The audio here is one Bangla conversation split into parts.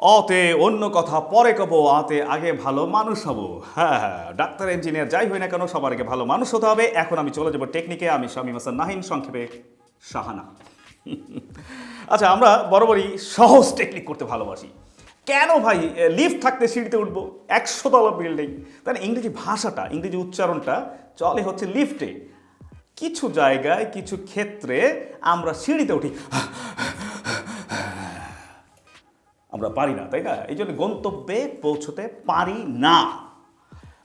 অতে অন্য কথা, পরে কব আতে আগে ভালো মানুষ হব। হ্যাঁ হ্যাঁ ডাক্তার, ইঞ্জিনিয়ার যাই হই না কেন, সবার আগে ভালো মানুষ হতে হবে। এখন আমি চলে যাব টেকনিকে। আমি স্বামী হাসান নাহিন, সংক্ষেপে সাহানা আচ্ছা আমরা বরাবরই সহজ টেকনিক করতে ভালোবাসি। কেন ভাই লিফট থাকতে সিঁড়িতে উঠবো? একশো তলা বিল্ডিং তাহলে ইংরেজি ভাষাটা, ইংরেজি উচ্চারণটা চলে হচ্ছে লিফটে। কিছু জায়গায়, কিছু ক্ষেত্রে আমরা সিঁড়িতে উঠি। আমরা পারি না, তাই না? এই জন্য গন্তব্যে পৌঁছতে পারি না।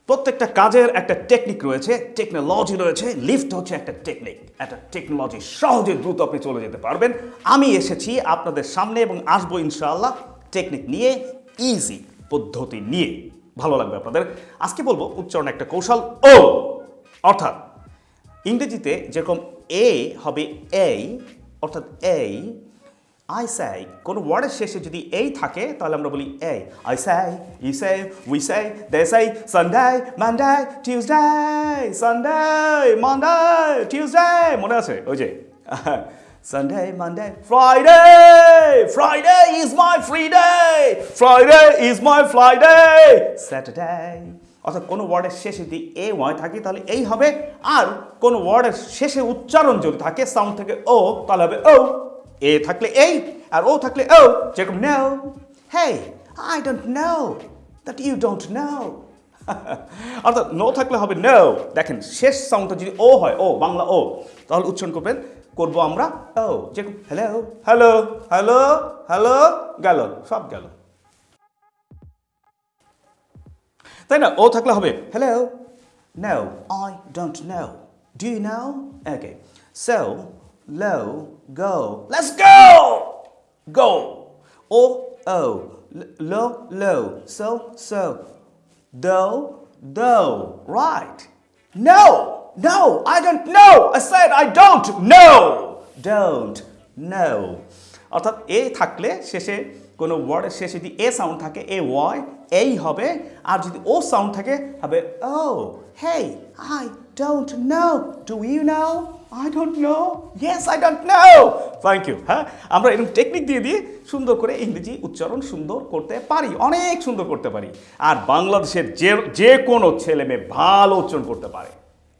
প্রত্যেকটা কাজের একটা টেকনিক রয়েছে টেকনোলজি রয়েছে লিফট হচ্ছে একটা টেকনিক একটা টেকনোলজি সহজে দ্রুত আপনি চলে যেতে পারবেন। আমি এসেছি আপনাদের সামনে এবং আসব ইনশাআল্লাহ টেকনিক নিয়ে ইজি পদ্ধতি নিয়ে। ভালো লাগবে আপনাদের। আজকে বলব উচ্চারণ একটা কৌশল ও। অর্থাৎ ইংরেজিতে যেরকম এ হবে এই অর্থাৎ এই আই সাই কোনো ওয়ার্ডের শেষে যদি এই থাকে, তাহলে আমরা বলি এই I Sai E Sai we say the say Sunday Monday Tuesday Sunday Monday Tuesday মনে আছে? ওই যে Sunday Monday Friday Friday is my free day Friday is my Friday Saturday অর্থাৎ কোনো ওয়ার্ডের শেষে যদি এ ওয়াই থাকে, তাহলে এই হবে, আর কোনো ওয়ার্ডের শেষে উচ্চারণ যদি থাকে সাউন্ড থেকে ও তাহলে হবে ও এ থাকলে এই আর ও থাকলে ও যেরকম no hey I don't know that you don't know অর্থাৎ নো থাকলে হবে নো দেখেন, শেষ সাউন্ডটা যদি ও হয় ও বাংলা ও তাহলে উচ্চারণ করবেন, করব আমরা ও যেরকম হ্যালো হ্যালো হ্যালো হ্যালো গেল, সব গেল। তাই না? ও থাকলে হবে hello no I don't know do you know okay so low, go. Let's go! Go. Oh, oh. Low, low. So, so. Do, do. Right. No! No! I don't know! I said I don't know! Don't know. অর্থাৎ এ থাকলে শেষে কোনো ওয়ার্ডের শেষে যদি এ সাউন্ড থাকে, এ ওয়াই এই হবে। আর যদি ও সাউন্ড থাকে, হবে ও hey I don't know do you know I don't know yes I don't know thank you হ্যাঁ? আমরা এরকম টেকনিক দিয়ে দিয়ে সুন্দর করে ইংরেজি উচ্চারণ সুন্দর করতে পারি, অনেক সুন্দর করতে পারি। আর বাংলাদেশের যে যে কোনো ছেলে মেয়ে ভালো উচ্চারণ করতে পারে।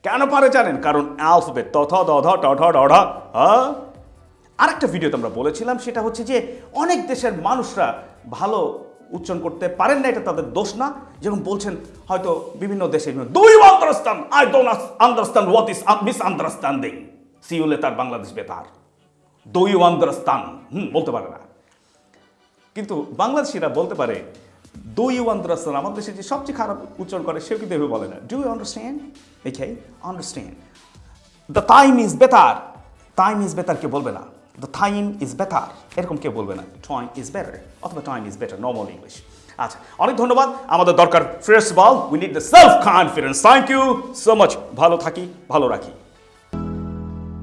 কেন পারে জানেন? কারণ অ্যালফাবেট তথ দধ টঠ ডঢ হ্যাঁ আরেকটা ভিডিওতে আমরা বলেছিলাম, সেটা হচ্ছে যে অনেক দেশের মানুষরা ভালো উচ্চারণ করতে পারেন না, এটা তাদের দোষ না। যেরকম বলছেন, হয়তো বিভিন্ন দেশে আন্ডারস্ট্যান্ড আই মিস সিউলে তার বাংলাদেশ বেতার ইউ আন্ডারস্ট্যান্ড হুম, বলতে পারে না। কিন্তু বাংলাদেশিরা বলতে পারে ডু ইউ আমাদের দেশে যে সবচেয়ে খারাপ উচ্চারণ করে, সেও কিন্তু এভাবে বলে না। Do you understand okay understand the time is better time is better কেউ বলবে না। দ্য টাইম ইজ বেটার এরকম কেউ বলবে না টাইম ইজ বেটার অথবা time is better normal English আচ্ছা অনেক ধন্যবাদ। আমাদের দরকার fresh ball we need the self confidence thank you so much ভালো থাকি, ভালো রাখি।